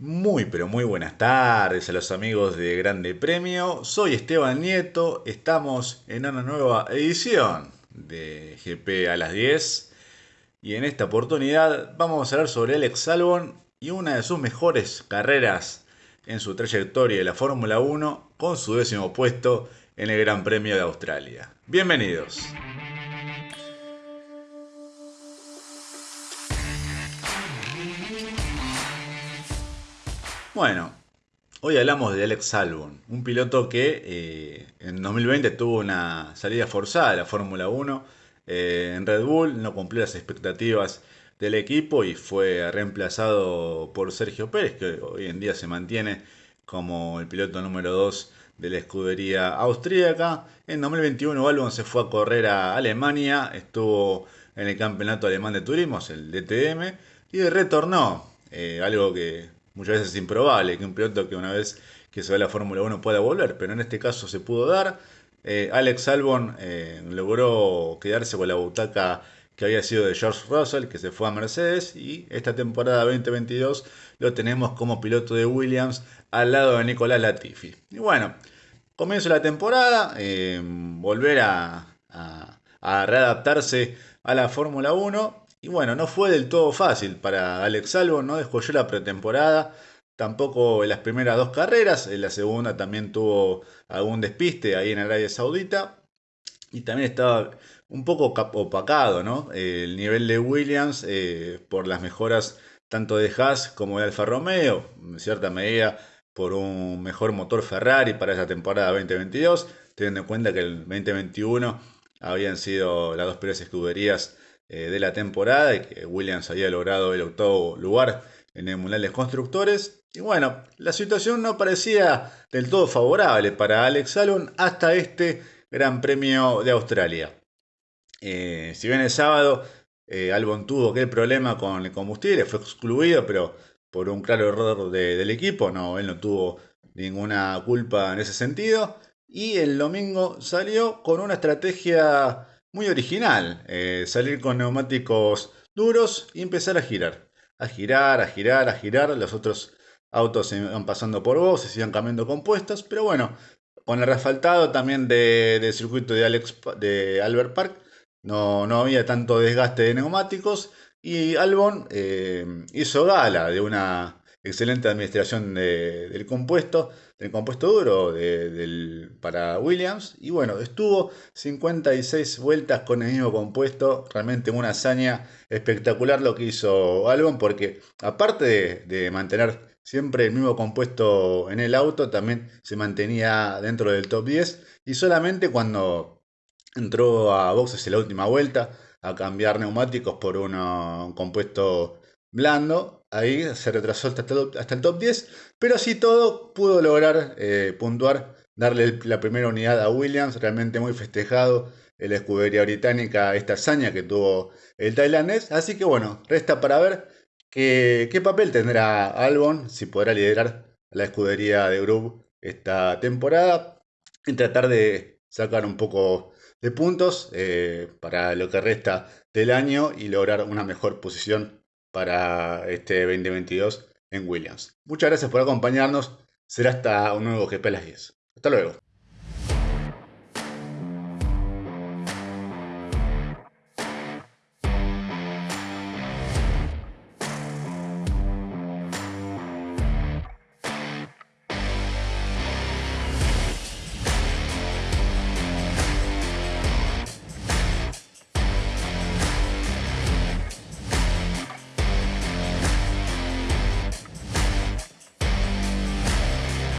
Muy pero muy buenas tardes a los amigos de Grande Premio. Soy Esteban Nieto, estamos en una nueva edición de GP a las 10 y en esta oportunidad vamos a hablar sobre Alex Albon y una de sus mejores carreras en su trayectoria de la Fórmula 1 con su décimo puesto en el Gran Premio de Australia. Bienvenidos. Bueno, hoy hablamos de Alex Albon, un piloto que eh, en 2020 tuvo una salida forzada de la Fórmula 1 eh, en Red Bull, no cumplió las expectativas del equipo y fue reemplazado por Sergio Pérez, que hoy en día se mantiene como el piloto número 2 de la escudería austríaca. En 2021 Albon se fue a correr a Alemania, estuvo en el campeonato alemán de turismo, el DTM, y retornó, eh, algo que muchas veces es improbable que un piloto que una vez que se va a la Fórmula 1 pueda volver, pero en este caso se pudo dar. Eh, Alex Albon eh, logró quedarse con la butaca que había sido de George Russell, que se fue a Mercedes, y esta temporada 2022 lo tenemos como piloto de Williams al lado de Nicolás Latifi. Y bueno, comienzo la temporada, eh, volver a, a readaptarse a la Fórmula 1 y bueno, no fue del todo fácil para Alex Albon, no descolló la pretemporada, tampoco en las primeras dos carreras, en la segunda también tuvo algún despiste ahí en Arabia Saudita y también estaba un poco opacado, ¿no? El nivel de Williams eh, por las mejoras tanto de Haas como de Alfa Romeo, en cierta medida por un mejor motor Ferrari para esa temporada 2022, teniendo en cuenta que el 2021 habían sido las dos primeras escuderías de la temporada y que Williams había logrado el octavo lugar en el Mundial de Constructores. Y bueno, la situación no parecía del todo favorable para Alex Albon hasta este Gran Premio de Australia. Eh, si bien el sábado eh, Albon tuvo aquel problema con el combustible, fue excluido, pero por un claro error del equipo, no, él no tuvo ninguna culpa en ese sentido. Y el domingo salió con una estrategia muy original. Eh, salir con neumáticos duros y empezar a girar. A girar, a girar, a girar. Los otros autos se van pasando por vos, se iban cambiando compuestos. Pero bueno, con el refaltado también del circuito de, Alex, de Albert Park, no, no había tanto desgaste de neumáticos. Y Albon eh, hizo gala de una excelente administración del compuesto del compuesto duro para Williams. Y bueno, estuvo 56 vueltas con el mismo compuesto. Realmente una hazaña espectacular lo que hizo Albon, porque aparte de, mantener siempre el mismo compuesto en el auto, también se mantenía dentro del top 10. Y solamente cuando entró a boxes en la última vuelta a cambiar neumáticos por un compuesto blando, ahí se retrasó hasta el, top 10, pero así todo pudo lograr eh, puntuar, darle la primera unidad a Williams, realmente muy festejado en la escudería británica esta hazaña que tuvo el tailandés, así que bueno, resta para ver qué, papel tendrá Albon, si podrá liderar la escudería de Group esta temporada y tratar de sacar un poco de puntos eh, para lo que resta del año y lograr una mejor posición para este 2022 en Williams. Muchas gracias por acompañarnos. Será hasta un nuevo GP a las 10. Hasta luego.